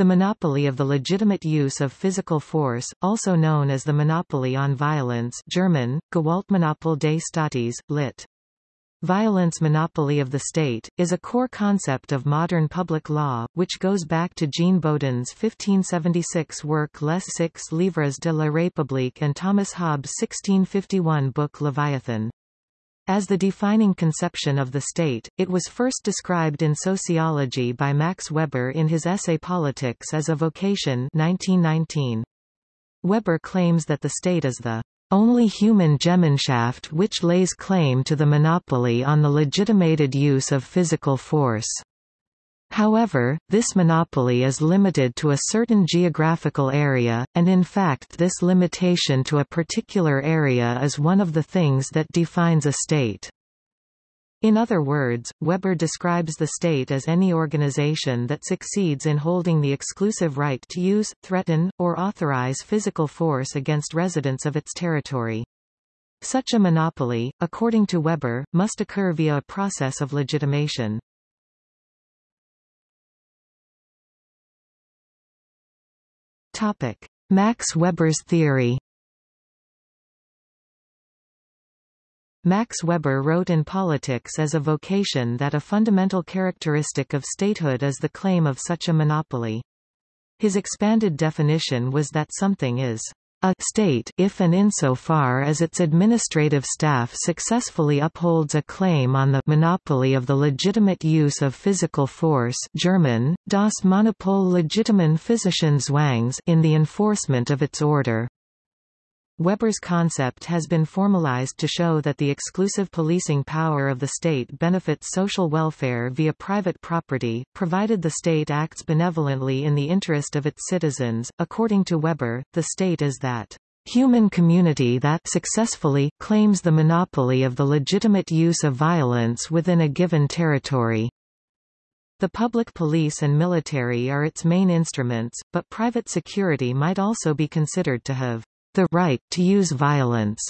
The monopoly of the legitimate use of physical force, also known as the monopoly on violence German, Gewaltmonopol des Staates, lit. Violence monopoly of the state, is a core concept of modern public law, which goes back to Jean Bodin's 1576 work Les Six Livres de la République and Thomas Hobbes' 1651 book Leviathan. As the defining conception of the state, it was first described in sociology by Max Weber in his essay Politics as a Vocation 1919. Weber claims that the state is the only human Gemeinschaft which lays claim to the monopoly on the legitimated use of physical force. However, this monopoly is limited to a certain geographical area, and in fact this limitation to a particular area is one of the things that defines a state. In other words, Weber describes the state as any organization that succeeds in holding the exclusive right to use, threaten, or authorize physical force against residents of its territory. Such a monopoly, according to Weber, must occur via a process of legitimation. Topic. Max Weber's theory Max Weber wrote in Politics as a vocation that a fundamental characteristic of statehood is the claim of such a monopoly. His expanded definition was that something is a state if and insofar as its administrative staff successfully upholds a claim on the monopoly of the legitimate use of physical force German, das Monopol legitimen physischen Zwangs in the enforcement of its order. Weber's concept has been formalized to show that the exclusive policing power of the state benefits social welfare via private property, provided the state acts benevolently in the interest of its citizens. According to Weber, the state is that human community that successfully claims the monopoly of the legitimate use of violence within a given territory. The public police and military are its main instruments, but private security might also be considered to have the right to use violence,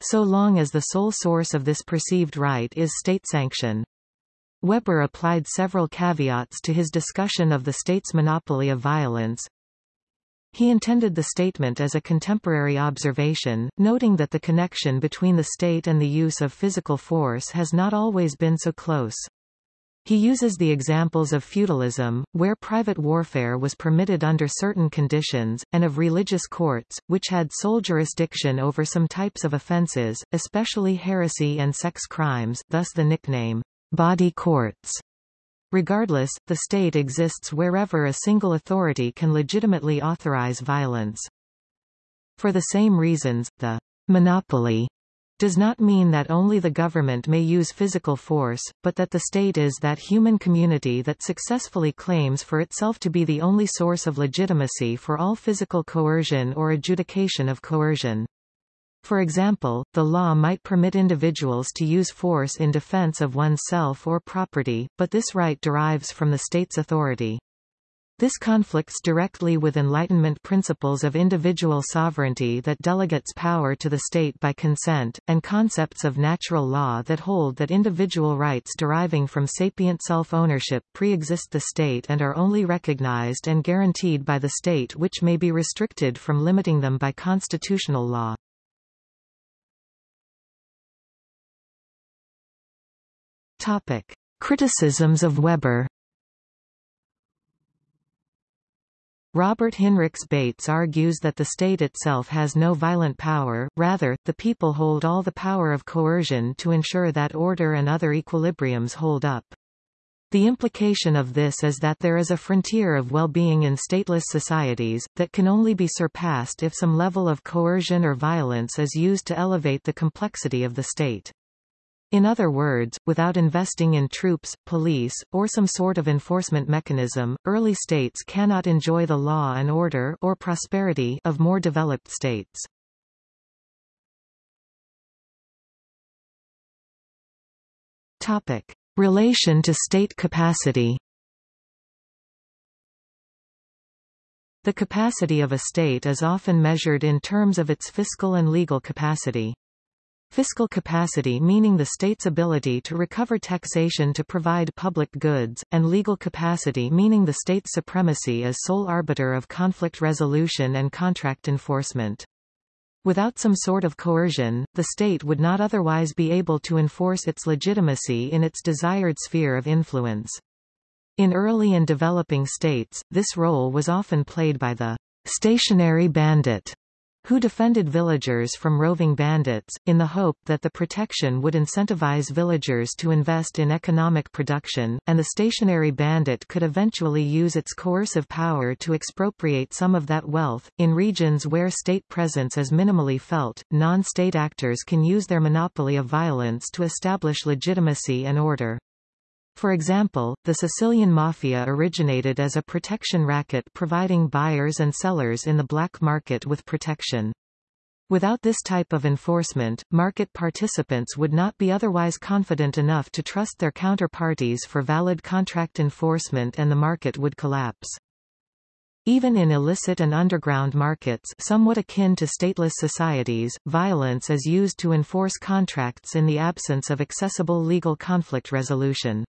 so long as the sole source of this perceived right is state sanction. Weber applied several caveats to his discussion of the state's monopoly of violence. He intended the statement as a contemporary observation, noting that the connection between the state and the use of physical force has not always been so close. He uses the examples of feudalism, where private warfare was permitted under certain conditions, and of religious courts, which had sole jurisdiction over some types of offences, especially heresy and sex crimes thus the nickname, bawdy courts. Regardless, the state exists wherever a single authority can legitimately authorize violence. For the same reasons, the monopoly does not mean that only the government may use physical force, but that the state is that human community that successfully claims for itself to be the only source of legitimacy for all physical coercion or adjudication of coercion. For example, the law might permit individuals to use force in defense of oneself or property, but this right derives from the state's authority. This conflicts directly with Enlightenment principles of individual sovereignty that delegates power to the state by consent, and concepts of natural law that hold that individual rights deriving from sapient self-ownership pre-exist the state and are only recognized and guaranteed by the state which may be restricted from limiting them by constitutional law. Topic. Criticisms of Weber Robert Heinrichs Bates argues that the state itself has no violent power, rather, the people hold all the power of coercion to ensure that order and other equilibriums hold up. The implication of this is that there is a frontier of well-being in stateless societies, that can only be surpassed if some level of coercion or violence is used to elevate the complexity of the state. In other words, without investing in troops, police, or some sort of enforcement mechanism, early states cannot enjoy the law and order or prosperity of more developed states. Topic: Relation to state capacity. The capacity of a state is often measured in terms of its fiscal and legal capacity. Fiscal capacity meaning the state's ability to recover taxation to provide public goods, and legal capacity meaning the state's supremacy as sole arbiter of conflict resolution and contract enforcement. Without some sort of coercion, the state would not otherwise be able to enforce its legitimacy in its desired sphere of influence. In early and developing states, this role was often played by the stationary bandit who defended villagers from roving bandits, in the hope that the protection would incentivize villagers to invest in economic production, and the stationary bandit could eventually use its coercive power to expropriate some of that wealth. In regions where state presence is minimally felt, non-state actors can use their monopoly of violence to establish legitimacy and order. For example, the Sicilian Mafia originated as a protection racket providing buyers and sellers in the black market with protection. Without this type of enforcement, market participants would not be otherwise confident enough to trust their counterparties for valid contract enforcement and the market would collapse. Even in illicit and underground markets somewhat akin to stateless societies, violence is used to enforce contracts in the absence of accessible legal conflict resolution.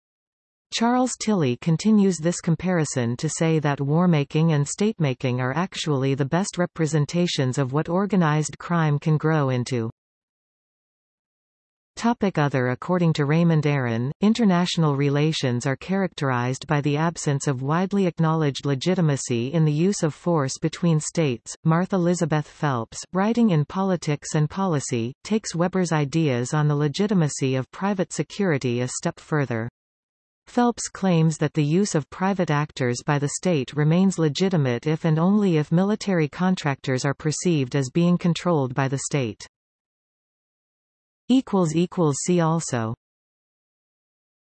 Charles Tilly continues this comparison to say that warmaking and statemaking are actually the best representations of what organized crime can grow into. Topic other According to Raymond Aron, international relations are characterized by the absence of widely acknowledged legitimacy in the use of force between states. Martha Elizabeth Phelps, writing in Politics and Policy, takes Weber's ideas on the legitimacy of private security a step further. Phelps claims that the use of private actors by the state remains legitimate if and only if military contractors are perceived as being controlled by the state. See also